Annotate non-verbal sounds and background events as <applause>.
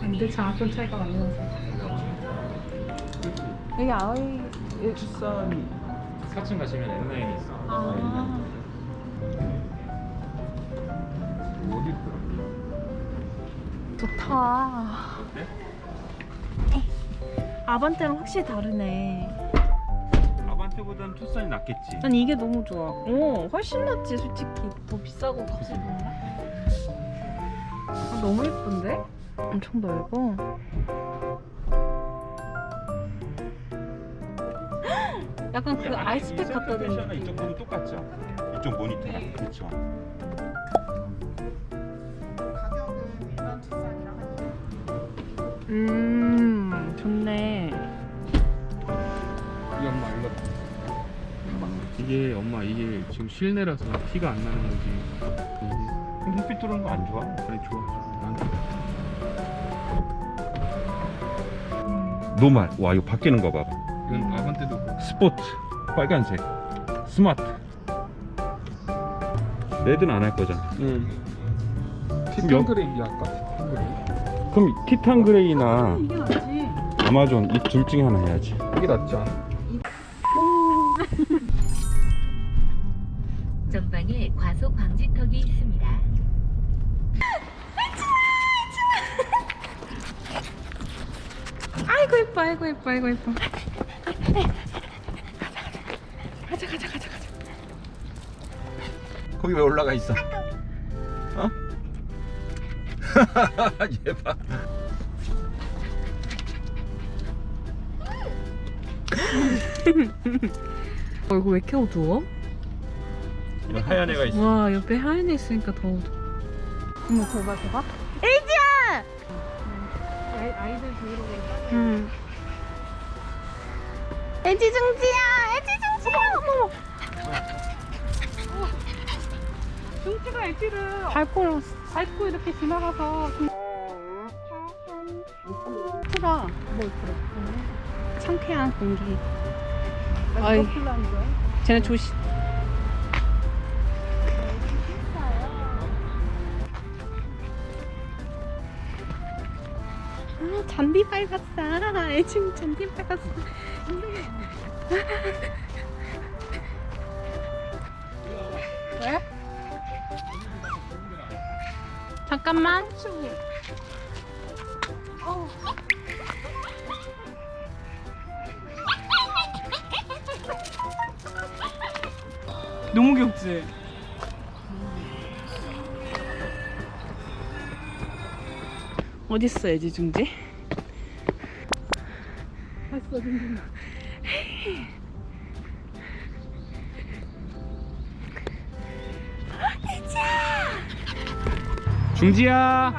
근데 장학금 차이가 많이 나서 여기 아이 투싼 4층 가시면 N라인이 있어. 아 어디 있더라? 좋다 어때? 아반떼랑 확실히 다르네 투싼이 낫겠지. 난 이게 너무 좋아 오 훨씬 낫지 솔직히 더 비싸고 값이 그런가? 아, 너무 예쁜데? 엄청 넓어 <gasps> 약간 그 아이스팩 갖다 대는 는 이쪽 거도 똑같죠? 이쪽 모니터랑 그렇죠. 가격은 일반 투싼이랑 한음 이게 엄마 이게 지금 실내라서 티가 안 나는 거지. 근데 햇빛 들어오는 거 안 좋아? 아니 좋아. 난 normal. 와 이거 바뀌는 거 봐봐. 이건 아반떼도. 스포츠 빨간색 smart red는 안 할 거잖아 응 티탄 여- gray 할까? 티탄 gray 그럼 티탄 gray나 이게 낫지 아마존 이 둘 중에 하나 해야지 이게 낫지 않아? 방지턱이 있습니다. 아이고 예뻐 아이고 예뻐 아이고 예뻐 가자 가자 가자 가자 거기 왜 올라가 있어? 어? 얘봐 어 이거 왜 이렇게 어두워? 하얀 애가 있어. 와 옆에 하얀 애 있으니까 더 어머 저봐 저봐. 에이지야! 아이, 아이들 브이로그에 응. 에지 중지야 에지 중지야 어머. 중지가 애기를 밟고 밟고 이렇게 지나가서 풀어 뭘 풀어 상쾌한 공기. 아이. 풀라는 거야? 쟤네 조심 잔디 밟았어 애칭 잔디 밟았어 왜? 잠깐만 너무 귀엽지? 어딨어 애지중지? 근데 중지야